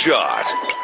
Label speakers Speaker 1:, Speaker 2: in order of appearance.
Speaker 1: Shot.